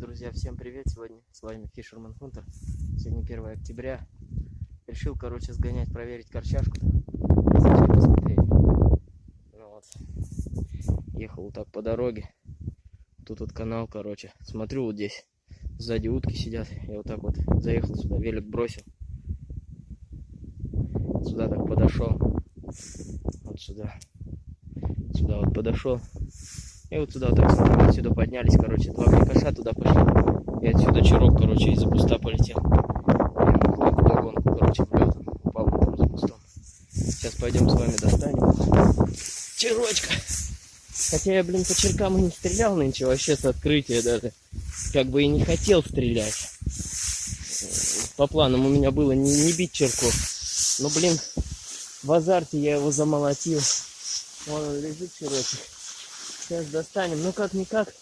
друзья, всем привет! Сегодня с вами Fisherman Hunter. Сегодня 1 октября. Решил, короче, сгонять, проверить корчашку. Ну вот. Ехал вот так по дороге. Тут вот канал, короче. Смотрю вот здесь. Сзади утки сидят. Я вот так вот заехал сюда, велик бросил. Сюда так подошел. Вот сюда. Сюда вот подошел. И вот туда так отсюда поднялись, короче, два крикоша туда пошли. И отсюда чирок, короче, из-за куста полетел. Вдогонку, короче, в лед. Упал там за кустом. Сейчас пойдем с вами достанем. Чирочка. Хотя я, блин, по черкам и не стрелял нынче, вообще с открытия даже. Как бы и не хотел стрелять. По планам у меня было не, не бить черку. Но, блин, в азарте я его замолотил. Вон он лежит чирочек. Сейчас достанем. Ну как-никак,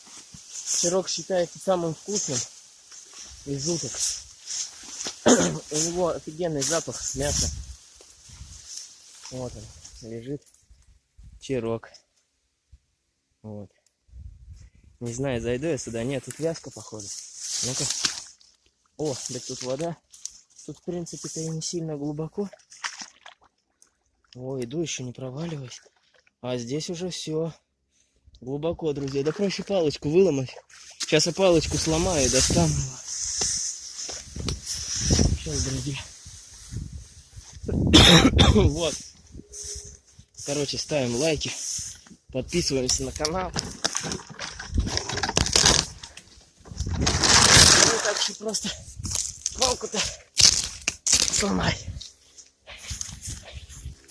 сырок считается самым вкусным из уток. У него офигенный запах мяса. Вот он, лежит чирок. Вот. Не знаю, зайду я сюда. Нет, тут вязка, походу. Ну-ка. О, да тут вода. Тут, в принципе-то и не сильно глубоко. О, иду, еще не проваливаюсь. А здесь уже все. Глубоко, друзья. Да проще палочку выломать. Сейчас я палочку сломаю и достану. Сейчас, друзья. вот. Короче, ставим лайки. Подписываемся на канал. Ну так что просто палку-то сломай.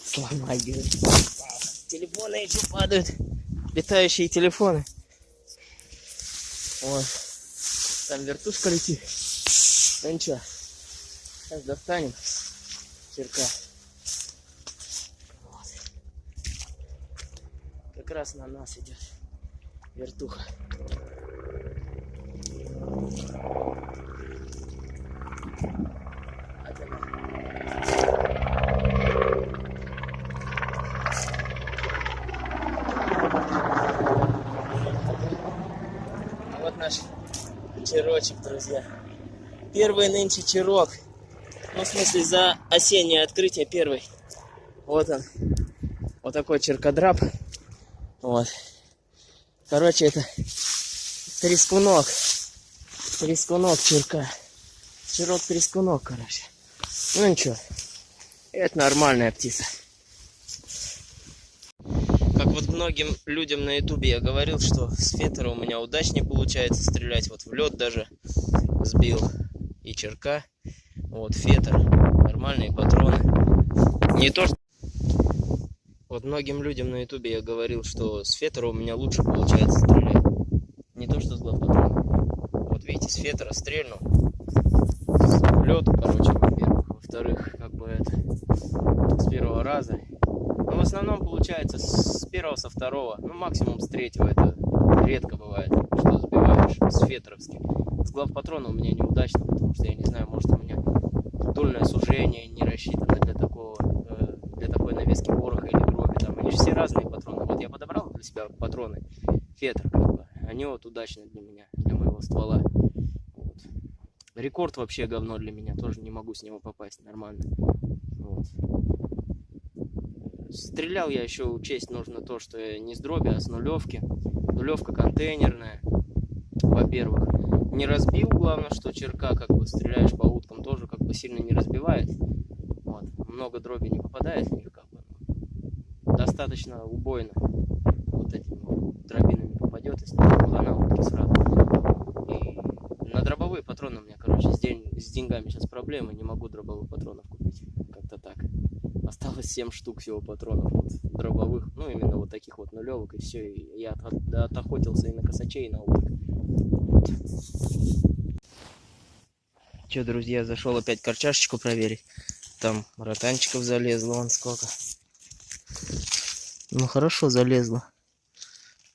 Сломай, говорит. Телефоны еще падают летающие телефоны. Вот. Там вертушка летит. Ну ничего. Сейчас достанем черка. Вот. Как раз на нас идет вертуха. наш черочек, друзья. Первый нынче черок. Ну, в смысле, за осеннее открытие первый. Вот он. Вот такой черкодрап. Вот. Короче, это трескунок. Трескунок черка. Черок трескунок, короче. Ну ничего. Это нормальная птица вот многим людям на ютубе я говорил, что с фетера у меня удачнее получается стрелять. Вот в лед даже сбил и черка. Вот фетер, нормальные патроны. Не то, что... Вот многим людям на ютубе я говорил, что с фетера у меня лучше получается стрелять. Не то, что с главпатрона. Вот видите, с фетера стрельнул. Лед, короче, во-первых. Во-вторых, как бы это с первого раза в основном получается с первого, со второго, ну максимум с третьего. Это редко бывает, что сбиваешь с фетровским. С главпатрона у меня неудачно, потому что я не знаю, может у меня дульное сужение не рассчитано для такого, э, для такой навески пороха или дроби. Там они же все разные патроны. Вот я подобрал для себя патроны фетр, как бы. Они вот удачные для меня, для моего ствола. Вот. Рекорд вообще говно для меня, тоже не могу с него попасть нормально. Вот. Стрелял я еще учесть нужно то, что не с дроби, а с нулевки. Нулевка контейнерная, во-первых. Не разбил, главное, что черка, как бы стреляешь по уткам, тоже как бы сильно не разбивает. Вот. Много дроби не попадает в них, как бы. Достаточно убойно. Вот этими вот дробинами попадет, если хана утки сразу. И на дробовые патроны у меня, короче, с, день, с деньгами сейчас проблемы, не могу дробовых патронов купить. Как-то так. Осталось 7 штук всего патронов вот, дробовых, ну именно вот таких вот нулевок, и все. И я от, от, отохотился и на косачей, и на уток. Че, друзья, зашел опять корчашечку проверить. Там ротанчиков залезло, вон сколько. Ну хорошо залезло.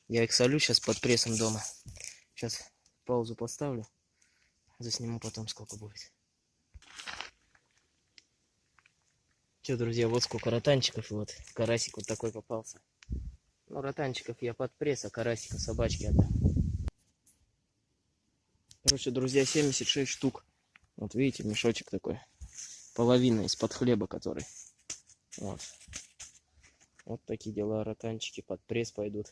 Я их солю сейчас под прессом дома. Сейчас паузу поставлю. Засниму потом сколько будет. Че, друзья, вот сколько ротанчиков, вот карасик вот такой попался. Ну, ротанчиков я под пресс, а карасика собачки отдам. Короче, друзья, 76 штук. Вот видите, мешочек такой. Половина из-под хлеба, который. Вот. Вот такие дела, ротанчики под пресс пойдут.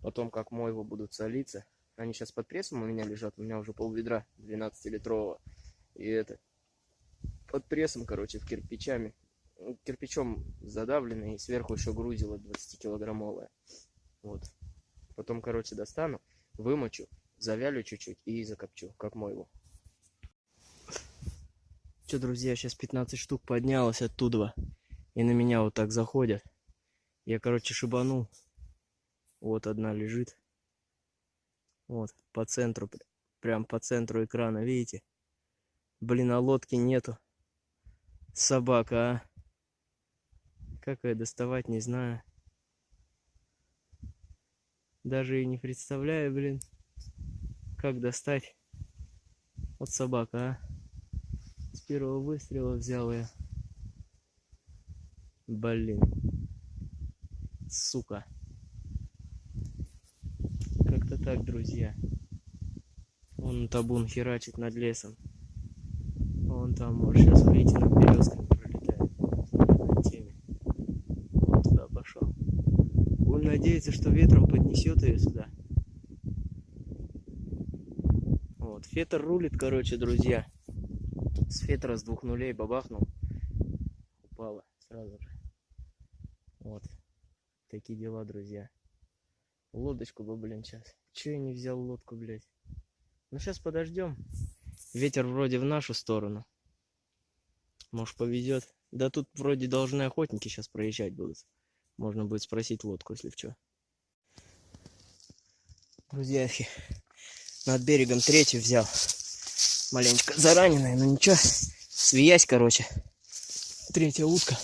Потом, как мойву будут солиться. Они сейчас под прессом у меня лежат. У меня уже пол ведра 12-литрового. И это под прессом, короче, в кирпичами. Кирпичом задавленный. И сверху еще грузило 20-килограммовое. Вот. Потом, короче, достану, вымочу, завялю чуть-чуть и закопчу, как мойву. Че, друзья, сейчас 15 штук поднялось оттуда. И на меня вот так заходят. Я, короче, шибанул. Вот одна лежит. Вот, по центру, пр- прям по центру экрана, видите? Блин, а лодки нету. Собака, а. Как ее доставать, не знаю. Даже и не представляю, блин, как достать. Вот собака, а. С первого выстрела взял я. Блин. Сука. Как-то так, друзья. Вон табун херачит над лесом. Вон там, может, сейчас выйти над березками пролетает. На теме. Вот туда пошел. Будем надеяться, что ветром поднесет ее сюда. Вот, фетр рулит, короче, друзья. С фетра с двух нулей бабахнул. Упала сразу же. Вот. Такие дела, друзья. Лодочку бы, блин, сейчас. Че я не взял лодку, блядь? Ну, сейчас подождем. Ветер вроде в нашу сторону. Может, повезет. Да тут вроде должны охотники сейчас проезжать будут. Можно будет спросить лодку, если в чё. Друзьяхи, над берегом третью взял. Маленечко зараненная, но ничего. Свиясь, короче. Третья утка.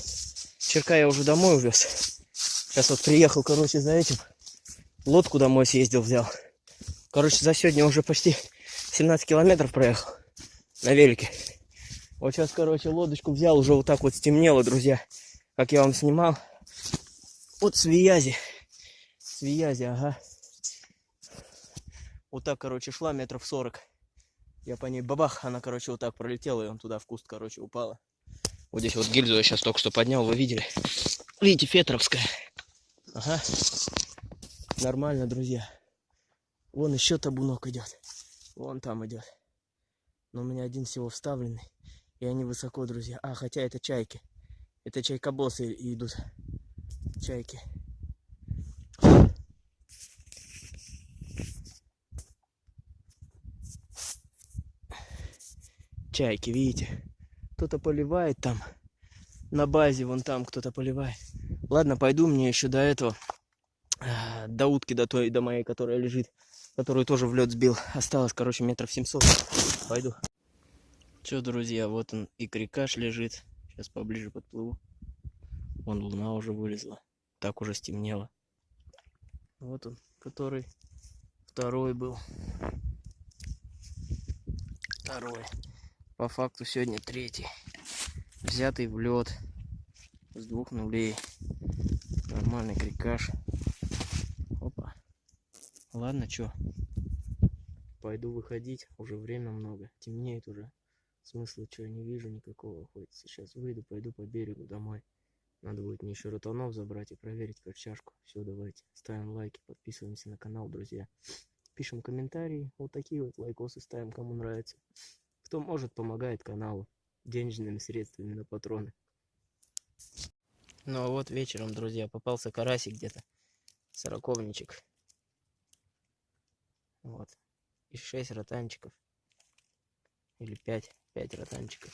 Черка я уже домой увез. Сейчас вот приехал, короче, за этим. Лодку домой съездил, взял. Короче, за сегодня уже почти 17 километров проехал на велике. Вот сейчас, короче, лодочку взял, уже вот так вот стемнело, друзья. Как я вам снимал. Вот свиязи. Свиязи, ага. Вот так, короче, шла метров 40. Я по ней бабах, она, короче, вот так пролетела, и он туда в куст, короче, упала. Вот здесь вот гильзу я сейчас только что поднял, вы видели? Видите, фетровская. Ага. Нормально, друзья. Вон еще табунок идет. Вон там идет. Но у меня один всего вставленный. И они высоко, друзья. А, хотя это чайки. Это чайкобосы идут. Чайки. Чайки, видите? Кто-то поливает там. На базе вон там кто-то поливает. Ладно, пойду мне еще до этого. а, До утки, до той, до моей, которая лежит. Которую тоже в лед сбил. Осталось, короче, метров 700. Пойду. Че, друзья, вот он и крикаш лежит. Сейчас поближе подплыву. Вон луна уже вылезла. Так уже стемнело. Вот он, который второй был. Второй. По факту сегодня третий. Взятый в лед. С двух нулей. Нормальный крикаш. Опа. Ладно, чё. Пойду выходить. Уже время много. Темнеет уже. Смысла чего не вижу никакого охотиться. Сейчас выйду, пойду по берегу домой. Надо будет мне еще ротанов забрать и проверить качашку. Все, давайте. Ставим лайки, подписываемся на канал, друзья. Пишем комментарии. Вот такие вот лайкосы ставим, кому нравится. Кто может, помогает каналу денежными средствами на патроны. Ну а вот вечером, друзья, попался карасик где-то. Сороковничек. Вот. И шесть ротанчиков. Или пять. Пять ротанчиков.